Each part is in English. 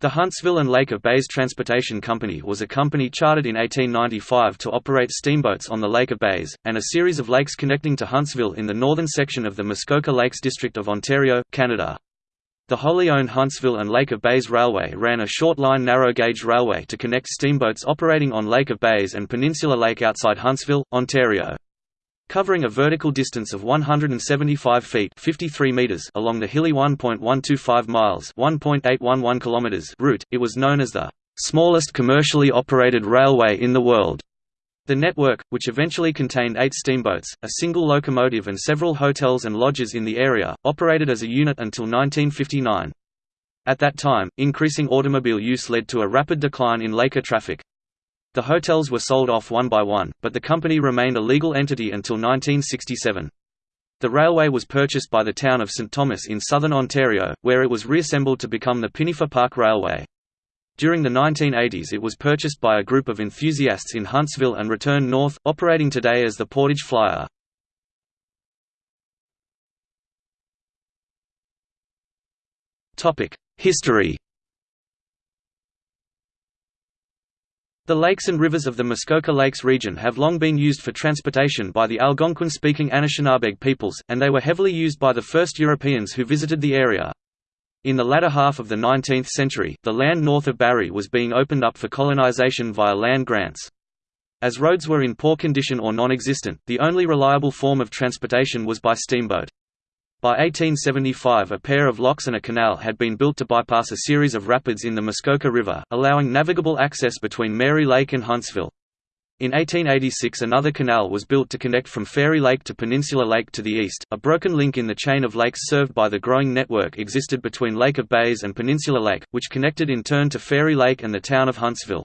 The Huntsville and Lake of Bays Transportation Company was a company chartered in 1895 to operate steamboats on the Lake of Bays, and a series of lakes connecting to Huntsville in the northern section of the Muskoka Lakes District of Ontario, Canada. The wholly owned Huntsville and Lake of Bays Railway ran a short-line narrow-gauge railway to connect steamboats operating on Lake of Bays and Peninsula Lake outside Huntsville, Ontario covering a vertical distance of 175 feet 53 meters along the hilly 1.125 miles 1.811 kilometers route, it was known as the smallest commercially operated railway in the world. The network, which eventually contained eight steamboats, a single locomotive and several hotels and lodges in the area, operated as a unit until 1959. At that time, increasing automobile use led to a rapid decline in Laker traffic. The hotels were sold off one by one, but the company remained a legal entity until 1967. The railway was purchased by the town of St Thomas in southern Ontario, where it was reassembled to become the Pinafore Park Railway. During the 1980s it was purchased by a group of enthusiasts in Huntsville and returned north, operating today as the Portage Flyer. History The lakes and rivers of the Muskoka Lakes region have long been used for transportation by the Algonquin-speaking Anishinaabeg peoples, and they were heavily used by the first Europeans who visited the area. In the latter half of the 19th century, the land north of Barrie was being opened up for colonization via land grants. As roads were in poor condition or non-existent, the only reliable form of transportation was by steamboat. By 1875 a pair of locks and a canal had been built to bypass a series of rapids in the Muskoka River, allowing navigable access between Mary Lake and Huntsville. In 1886 another canal was built to connect from Fairy Lake to Peninsula Lake to the east. A broken link in the chain of lakes served by the growing network existed between Lake of Bays and Peninsula Lake, which connected in turn to Fairy Lake and the town of Huntsville.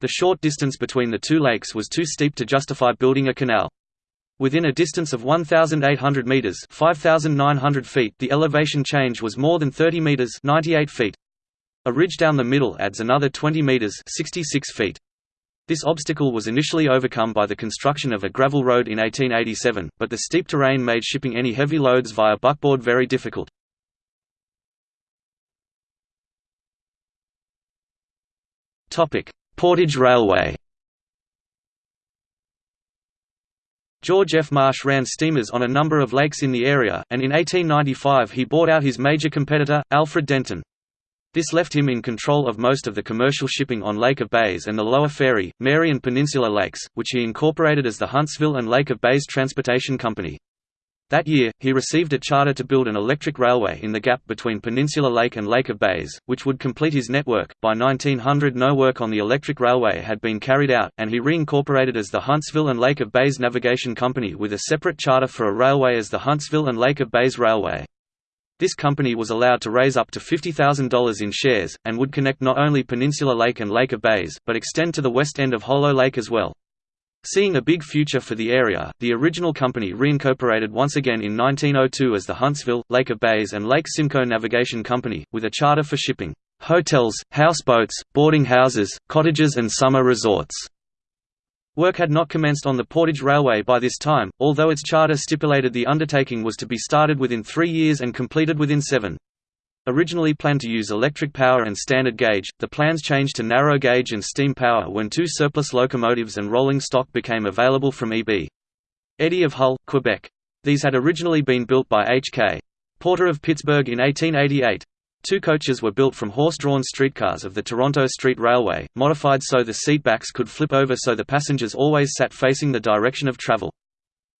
The short distance between the two lakes was too steep to justify building a canal. Within a distance of 1,800 meters (5,900 feet), the elevation change was more than 30 meters (98 feet). A ridge down the middle adds another 20 meters (66 feet). This obstacle was initially overcome by the construction of a gravel road in 1887, but the steep terrain made shipping any heavy loads via buckboard very difficult. Portage Railway. George F. Marsh ran steamers on a number of lakes in the area, and in 1895 he bought out his major competitor, Alfred Denton. This left him in control of most of the commercial shipping on Lake of Bays and the Lower Fairy, Mary and Peninsula Lakes, which he incorporated as the Huntsville and Lake of Bays Transportation Company. That year, he received a charter to build an electric railway in the gap between Peninsula Lake and Lake of Bays, which would complete his network. By 1900, no work on the electric railway had been carried out, and he reincorporated as the Huntsville and Lake of Bays Navigation Company with a separate charter for a railway as the Huntsville and Lake of Bays Railway. This company was allowed to raise up to $50,000 in shares, and would connect not only Peninsula Lake and Lake of Bays, but extend to the west end of Hollow Lake as well. Seeing a big future for the area, the original company reincorporated once again in 1902 as the Huntsville, Lake of Bays and Lake Simcoe Navigation Company, with a charter for shipping, hotels, houseboats, boarding houses, cottages and summer resorts. Work had not commenced on the Portage Railway by this time, although its charter stipulated the undertaking was to be started within three years and completed within seven. Originally planned to use electric power and standard gauge, the plans changed to narrow gauge and steam power when two surplus locomotives and rolling stock became available from E.B. Eddy of Hull, Quebec. These had originally been built by H.K. Porter of Pittsburgh in 1888. Two coaches were built from horse-drawn streetcars of the Toronto Street Railway, modified so the seat backs could flip over so the passengers always sat facing the direction of travel.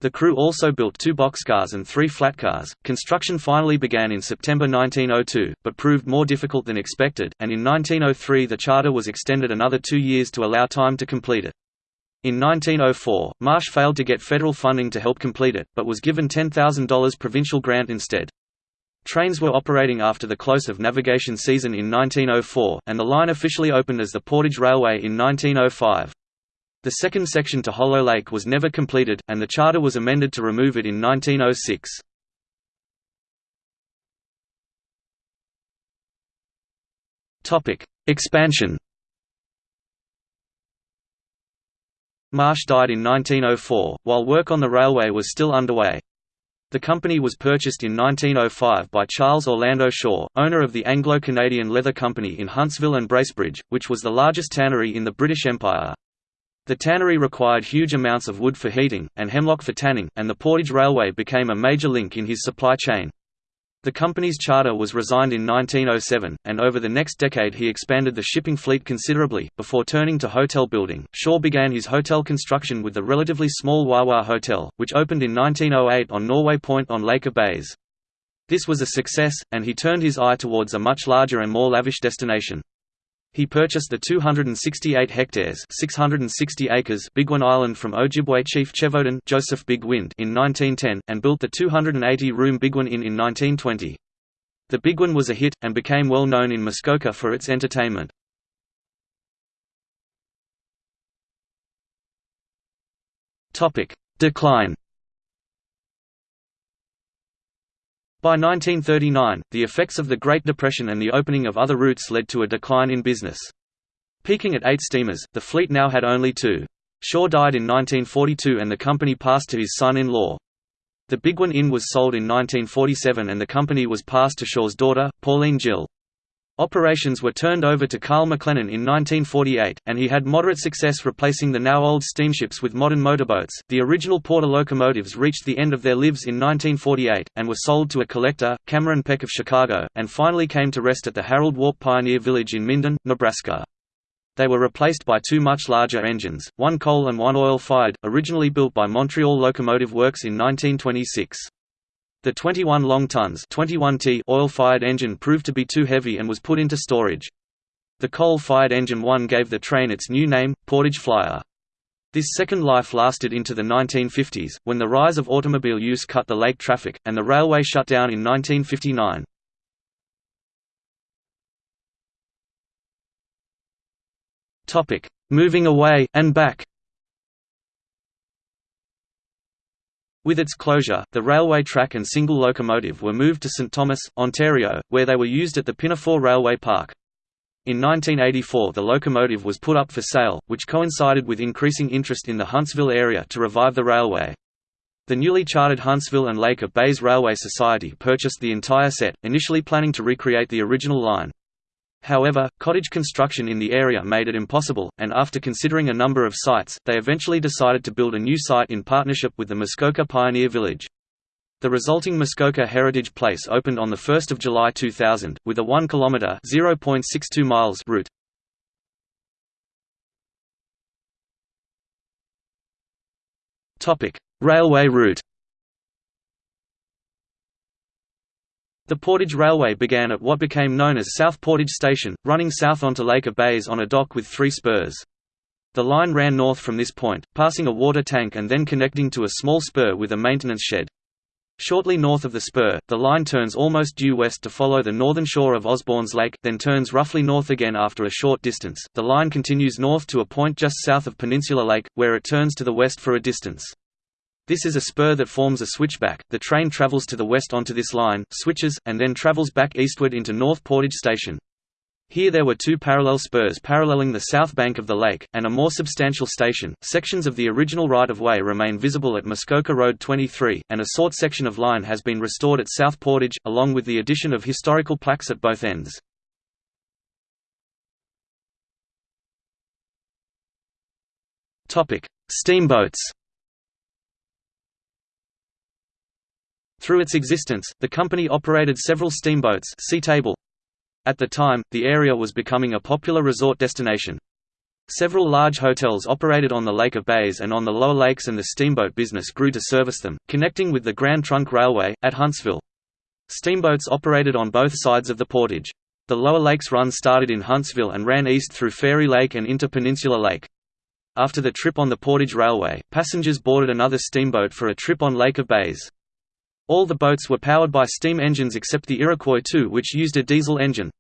The crew also built two boxcars and three flatcars. Construction finally began in September 1902, but proved more difficult than expected, and in 1903 the charter was extended another two years to allow time to complete it. In 1904, Marsh failed to get federal funding to help complete it, but was given $10,000 provincial grant instead. Trains were operating after the close of navigation season in 1904, and the line officially opened as the Portage Railway in 1905. The second section to Hollow Lake was never completed, and the charter was amended to remove it in 1906. Expansion Marsh died in 1904, while work on the railway was still underway. The company was purchased in 1905 by Charles Orlando Shaw, owner of the Anglo-Canadian Leather Company in Huntsville and Bracebridge, which was the largest tannery in the British Empire. The tannery required huge amounts of wood for heating, and hemlock for tanning, and the Portage Railway became a major link in his supply chain. The company's charter was resigned in 1907, and over the next decade he expanded the shipping fleet considerably. Before turning to hotel building, Shaw began his hotel construction with the relatively small Wawa Hotel, which opened in 1908 on Norway Point on Lake of Bays. This was a success, and he turned his eye towards a much larger and more lavish destination. He purchased the 268 hectares 660 acres Bigwin Island from Ojibwe chief Chevoden Joseph Big Wind in 1910, and built the 280-room Bigwin Inn in 1920. The Bigwin was a hit, and became well known in Muskoka for its entertainment. Decline By 1939, the effects of the Great Depression and the opening of other routes led to a decline in business. Peaking at eight steamers, the fleet now had only two. Shaw died in 1942 and the company passed to his son-in-law. The Bigwin Inn was sold in 1947 and the company was passed to Shaw's daughter, Pauline Gill. Operations were turned over to Carl McLennan in 1948, and he had moderate success replacing the now old steamships with modern motorboats. The original Porter locomotives reached the end of their lives in 1948, and were sold to a collector, Cameron Peck of Chicago, and finally came to rest at the Harold Warp Pioneer Village in Minden, Nebraska. They were replaced by two much larger engines, one coal and one oil-fired, originally built by Montreal Locomotive Works in 1926. The 21 long tons 21T oil-fired engine proved to be too heavy and was put into storage. The coal-fired engine 1 gave the train its new name, Portage Flyer. This second life lasted into the 1950s, when the rise of automobile use cut the lake traffic, and the railway shut down in 1959. Moving away, and back With its closure, the railway track and single locomotive were moved to St Thomas, Ontario, where they were used at the Pinafore Railway Park. In 1984 the locomotive was put up for sale, which coincided with increasing interest in the Huntsville area to revive the railway. The newly chartered Huntsville and Lake of Bays Railway Society purchased the entire set, initially planning to recreate the original line. However, cottage construction in the area made it impossible, and after considering a number of sites, they eventually decided to build a new site in partnership with the Muskoka Pioneer Village. The resulting Muskoka Heritage Place opened on 1 July 2000, with a 1 km (0.62 miles) route. Railway route The Portage Railway began at what became known as South Portage Station, running south onto Lake of Bays on a dock with three spurs. The line ran north from this point, passing a water tank and then connecting to a small spur with a maintenance shed. Shortly north of the spur, the line turns almost due west to follow the northern shore of Osbornes Lake, then turns roughly north again after a short distance. The line continues north to a point just south of Peninsula Lake, where it turns to the west for a distance. This is a spur that forms a switchback. The train travels to the west onto this line, switches, and then travels back eastward into North Portage Station. Here there were two parallel spurs paralleling the south bank of the lake, and a more substantial station. Sections of the original right-of-way remain visible at Muskoka Road 23, and a sort section of line has been restored at South Portage, along with the addition of historical plaques at both ends. Steamboats Through its existence, the company operated several steamboats see table. At the time, the area was becoming a popular resort destination. Several large hotels operated on the Lake of Bays and on the lower lakes and the steamboat business grew to service them, connecting with the Grand Trunk Railway, at Huntsville. Steamboats operated on both sides of the portage. The Lower Lakes run started in Huntsville and ran east through Fairy Lake and into Peninsula Lake. After the trip on the Portage Railway, passengers boarded another steamboat for a trip on Lake of Bays. All the boats were powered by steam engines except the Iroquois II which used a diesel engine.